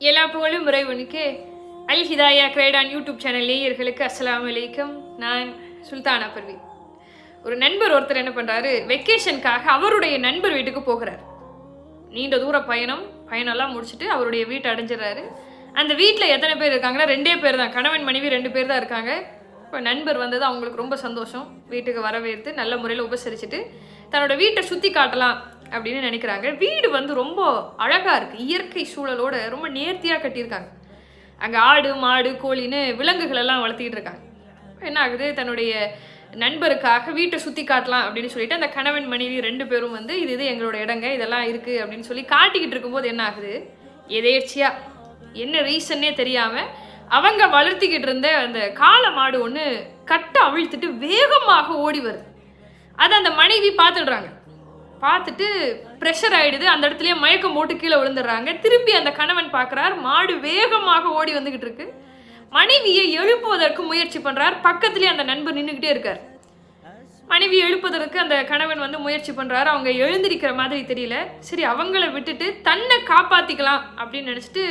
எல்லா புகழும் இறைவனுக்கு அல் ஹிதாயா கிரேடான் யூடியூப் சேனல் நேயர்களுக்கு அஸ்லாம் வலைக்கம் நான் சுல்தானா பர்வி. ஒரு நண்பர் ஒருத்தர் என்ன பண்ணுறாரு வெக்கேஷனுக்காக அவருடைய நண்பர் வீட்டுக்கு போகிறார். நீண்ட தூர பயணம் பயணம்லாம் முடிச்சுட்டு அவருடைய வீட்டை அடைஞ்சிடறாரு. அந்த வீட்டில் எத்தனை பேர் இருக்காங்கன்னா ரெண்டே பேர் தான். கணவன் மனைவி ரெண்டு பேர் தான் இருக்காங்க. இப்போ நண்பர் வந்தது அவங்களுக்கு ரொம்ப சந்தோஷம். வீட்டுக்கு வரவேற்று நல்ல முறையில் உபசரிச்சுட்டு தன்னோட வீட்டை சுற்றி காட்டலாம். அப்படின்னு நினைக்கிறாங்க. வீடு வந்து ரொம்ப அழகாக இருக்குது இயற்கை சூழலோட ரொம்ப நேர்த்தியாக கட்டியிருக்காங்க. அங்கே ஆடு மாடு கோழின்னு விலங்குகள் எல்லாம் வளர்த்திக்கிட்டு இருக்காங்க. என்ன ஆகுது? தன்னுடைய நண்பருக்காக வீட்டை சுற்றி காட்டலாம் அப்படின்னு சொல்லிட்டு அந்த கணவன் மனைவி ரெண்டு பேரும் வந்து இது இது எங்களோட இடங்க. இதெல்லாம் இருக்குது அப்படின்னு சொல்லி காட்டிக்கிட்டு இருக்கும்போது என்ன ஆகுது? எதேர்ச்சியாக என்ன ரீசன்னே தெரியாமல் அவங்க வளர்த்திக்கிட்டு இருந்த அந்த காளை மாடு ஒன்று கட்டை அவிழ்த்துட்டு வேகமாக ஓடி வருது. அதை அந்த மனைவி பார்த்துடுறாங்க. பார்த்துட்டு ப்ரெஷர் ஆகிடுது அந்த இடத்துலயே மயக்கம் போட்டு கீழே விழுந்துடுறாங்க. திரும்பி அந்த கணவன் பார்க்குறார். மாடு வேகமாக ஓடி வந்துக்கிட்டு இருக்கு. மனைவியை எழுப்புவதற்கு முயற்சி பண்ணுறார் பக்கத்துலேயே அந்த நண்பர் நின்றுக்கிட்டே இருக்கார். மனைவி எழுப்பதற்கு அந்த கணவன் வந்து முயற்சி பண்ணுறாரு அவங்க எழுந்திருக்கிற மாதிரி தெரியல. சரி அவங்கள விட்டுட்டு தன்னை காப்பாற்றிக்கலாம் அப்படின்னு நினச்சிட்டு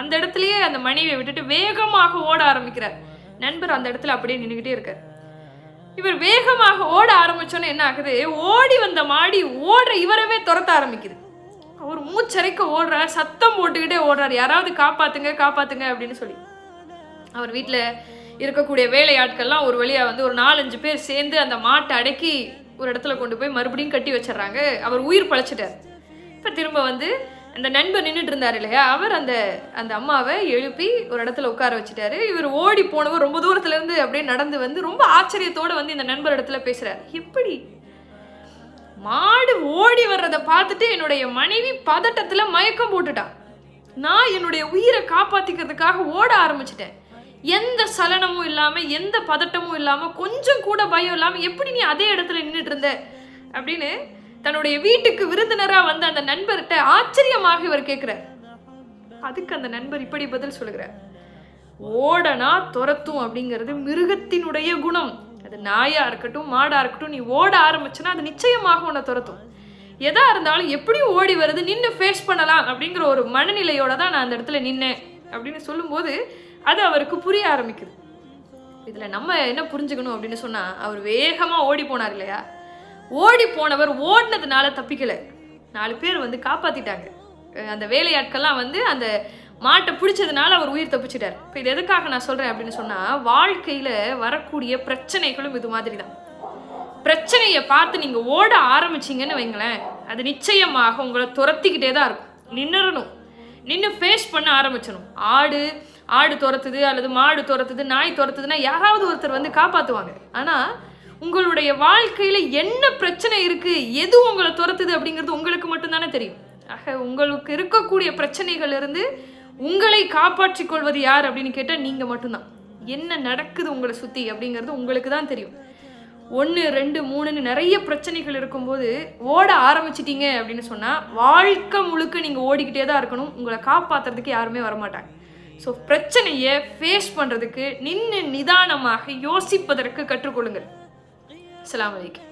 அந்த இடத்துலையே அந்த மனைவியை விட்டுட்டு வேகமாக ஓட ஆரம்பிக்கிறார். நண்பர் அந்த இடத்துல அப்படியே நின்றுக்கிட்டே இருக்கார். இவர் வேகமாக ஓட ஆரம்பிச்சோன்னே என்ன ஆகுது? ஓடி வந்த மாடி ஓடுற இவரவே துரத்த ஆரம்பிக்குது. அவர் மூச்சரைக்க ஓடுறார் சத்தம் போட்டுக்கிட்டே ஓடுறார். யாராவது காப்பாத்துங்க காப்பாத்துங்க அப்படின்னு சொல்லி. அவர் வீட்டில் இருக்கக்கூடிய வேலையாட்கள்லாம் ஒரு வழியா வந்து ஒரு நாலஞ்சு பேர் சேர்ந்து அந்த மாட்டை அடக்கி ஒரு இடத்துல கொண்டு போய் மறுபடியும் கட்டி வச்சிடுறாங்க. அவர் உயிர் பழைச்சிட்டார். இப்போ திரும்ப வந்து அந்த நண்பர் நின்றுட்டு இருந்தார் இல்லையா? அவர் அந்த அந்த அம்மாவை எழுப்பி ஒரு இடத்துல உட்கார வச்சுட்டாரு. இவர் ஓடி போனவர் ரொம்ப தூரத்துலேருந்து அப்படியே நடந்து வந்து ரொம்ப ஆச்சரியத்தோடு வந்து இந்த நண்பர் இடத்துல பேசுகிறார் எப்படி? மாடு ஓடி வர்றதை பார்த்துட்டு என்னுடைய மனைவி பதட்டத்தில் மயக்கம் போட்டுட்டான் நான் என்னுடைய உயிரை காப்பாற்றிக்கிறதுக்காக ஓட ஆரம்பிச்சிட்டேன். எந்த சலனமும் இல்லாமல் எந்த பதட்டமும் இல்லாமல் கொஞ்சம் கூட பயம் இல்லாமல் எப்படி நீ அதே இடத்துல நின்றுட்டு இருந்த? அப்படின்னு தன்னுடைய வீட்டுக்கு விருந்தினராக வந்த அந்த நண்பர்கிட்ட ஆச்சரியமாக இவர் கேட்குறார் அதுக்கு அந்த நண்பர் இப்படி பதில் சொல்கிறார் ஓடனா துரத்தும் அப்படிங்கிறது மிருகத்தினுடைய குணம். அது நாயாக இருக்கட்டும் மாடாக இருக்கட்டும் நீ ஓட ஆரம்பிச்சுன்னா அது நிச்சயமாக உன்னை துரத்தும். எதா இருந்தாலும் எப்படியும் ஓடி வருது நின்று ஃபேஸ் பண்ணலாம் அப்படிங்கிற ஒரு மனநிலையோட தான் நான் அந்த இடத்துல நின்னேன் அப்படின்னு சொல்லும்போது அது அவருக்கு புரிய ஆரம்பிக்குது. இதில் நம்ம என்ன புரிஞ்சுக்கணும் அப்படின்னு சொன்னால் அவர் வேகமாக ஓடி போனார் இல்லையா? ஓடி போனவர் ஓடினதுனால தப்பிக்கலை. நாலு பேர் வந்து காப்பாற்றிட்டாங்க அந்த வேலையாட்கள்லாம் வந்து அந்த மாட்டை பிடிச்சதுனால அவர் உயிர் தப்பிச்சிட்டார். இப்போ இது எதுக்காக நான் சொல்கிறேன் அப்படின்னு சொன்னால் வாழ்க்கையில் வரக்கூடிய பிரச்சனைகளும் இது மாதிரி தான் பிரச்சனையை பார்த்து நீங்கள் ஓட ஆரம்பிச்சிங்கன்னு வைங்களேன் அது நிச்சயமாக உங்களை துரத்திக்கிட்டே தான் இருக்கும். நின்னுறணும். நின்று ஃபேஸ் பண்ண ஆரம்பிச்சிடணும் ஆடு ஆடு துரத்துது அல்லது மாடு துரத்துது நாய் துரத்துதுன்னா யாராவது ஒருத்தர் வந்து காப்பாற்றுவாங்க ஆனால் உங்களுடைய வாழ்க்கையில் என்ன பிரச்சனை இருக்குது எது உங்களை துரத்துது அப்படிங்கிறது உங்களுக்கு மட்டும்தானே தெரியும். ஆக உங்களுக்கு இருக்கக்கூடிய பிரச்சனைகள் இருந்து உங்களை காப்பாற்றிக் கொள்வது யார் அப்படின்னு கேட்டால் நீங்கள் மட்டும்தான். என்ன நடக்குது உங்களை சுற்றி அப்படிங்கிறது உங்களுக்கு தான் தெரியும். ஒன்று ரெண்டு மூணுன்னு நிறைய பிரச்சனைகள் இருக்கும்போது ஓட ஆரம்பிச்சிட்டீங்க அப்படின்னு சொன்னால் வாழ்க்கை முழுக்க நீங்கள் ஓடிக்கிட்டே தான் இருக்கணும். உங்களை காப்பாற்றுறதுக்கு யாருமே வரமாட்டாங்க. ஸோ பிரச்சனையை ஃபேஸ் பண்ணுறதுக்கு நின்று நிதானமாக யோசிப்பதற்கு கற்றுக்கொள்ளுங்கள். السلام علیکم۔